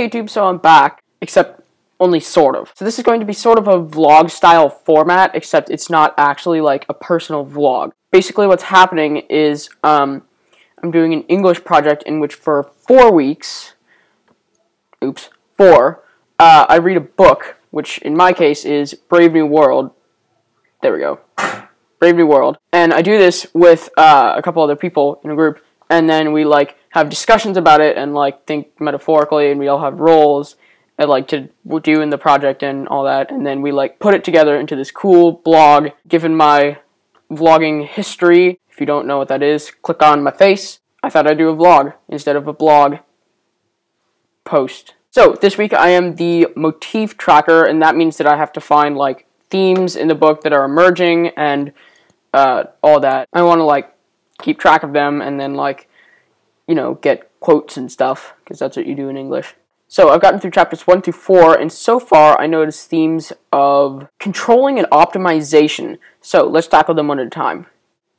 YouTube, so I'm back, except only sort of. So this is going to be sort of a vlog style format, except it's not actually like a personal vlog. Basically what's happening is um, I'm doing an English project in which for four weeks, oops, four, uh, I read a book, which in my case is Brave New World. There we go. Brave New World. And I do this with uh, a couple other people in a group, and then we like have discussions about it and like think metaphorically, and we all have roles and like to do in the project and all that, and then we like put it together into this cool blog. Given my vlogging history, if you don't know what that is, click on my face. I thought I'd do a vlog instead of a blog post. So this week I am the motif tracker, and that means that I have to find like themes in the book that are emerging and uh, all that. I want to like keep track of them and then like you know get quotes and stuff because that's what you do in English. So I've gotten through chapters 1 through 4, and so far I noticed themes of controlling and optimization. So let's tackle them one at a time.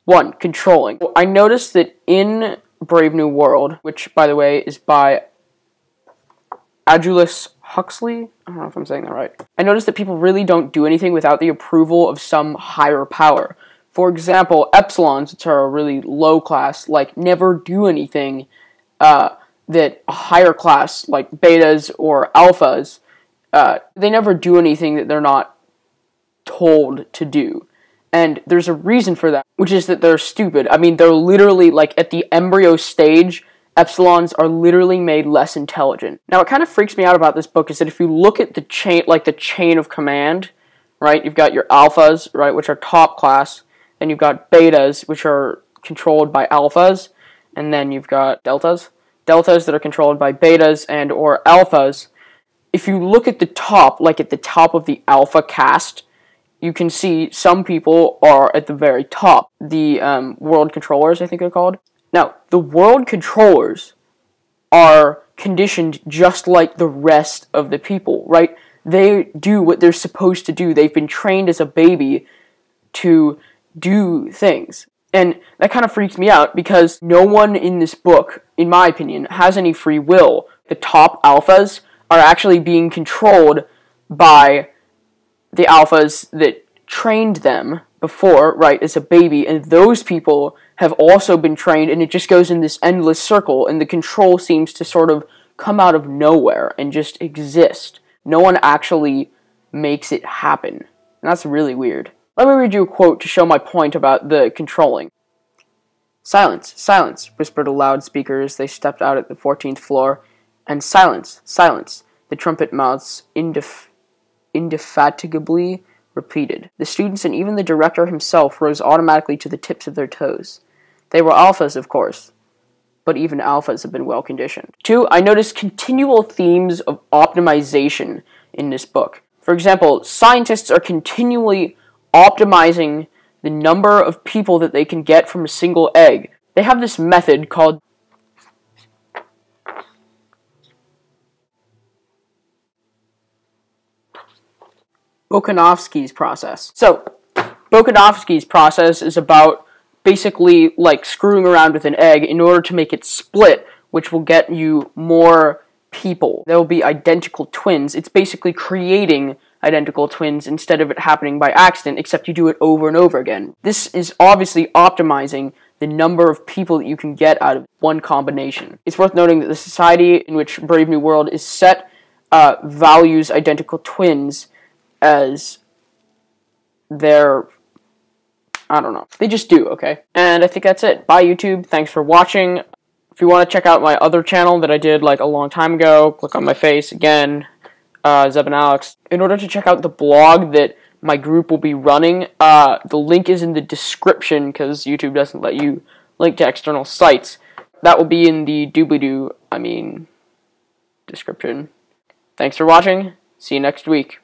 1. Controlling. I noticed that in Brave New World, which by the way is by Aldous Huxley. I don't know if I'm saying that right. I noticed that people really don't do anything without the approval of some higher power. For example, epsilons, which are a really low class, like never do anything uh, that a higher class, like betas or alphas, uh, they never do anything that they're not told to do. And there's a reason for that, which is that they're stupid. I mean, they're literally like at the embryo stage epsilons are literally made less intelligent. Now, what kind of freaks me out about this book is that if you look at the chain, like the chain of command, right, you've got your alphas, right, which are top class, then you've got betas, which are controlled by alphas, and then you've got deltas, deltas that are controlled by betas and or alphas. If you look at the top, like at the top of the alpha caste, you can see some people are at the very top. The um, world controllers, I think they're called, now, the world controllers are conditioned just like the rest of the people, right? They do what they're supposed to do. They've been trained as a baby to do things. And that kind of freaks me out because no one in this book, in my opinion, has any free will. The top alphas are actually being controlled by the alphas that trained them before, right, as a baby, and those people have also been trained, and it just goes in this endless circle, and the control seems to sort of come out of nowhere and just exist. No one actually makes it happen. And that's really weird. Let me read you a quote to show my point about the controlling. Silence, silence, whispered a loudspeaker as they stepped out at the 14th floor. And silence, silence, the trumpet mouths indef- indefatigably repeated. The students and even the director himself rose automatically to the tips of their toes. They were alphas, of course, but even alphas have been well conditioned. Two, I noticed continual themes of optimization in this book. For example, scientists are continually optimizing the number of people that they can get from a single egg. They have this method called Bokanovsky's process. So, Bokanovsky's process is about basically like screwing around with an egg in order to make it split, which will get you more people. There will be identical twins. It's basically creating identical twins instead of it happening by accident, except you do it over and over again. This is obviously optimizing the number of people that you can get out of one combination. It's worth noting that the society in which Brave New World is set uh, values identical twins as their I don't know. They just do, okay? And I think that's it. Bye, YouTube. Thanks for watching. If you want to check out my other channel that I did like a long time ago, click on my face again, uh, Zeb and Alex. In order to check out the blog that my group will be running, uh, the link is in the description because YouTube doesn't let you link to external sites. That will be in the doobly-doo, I mean, description. Thanks for watching. See you next week.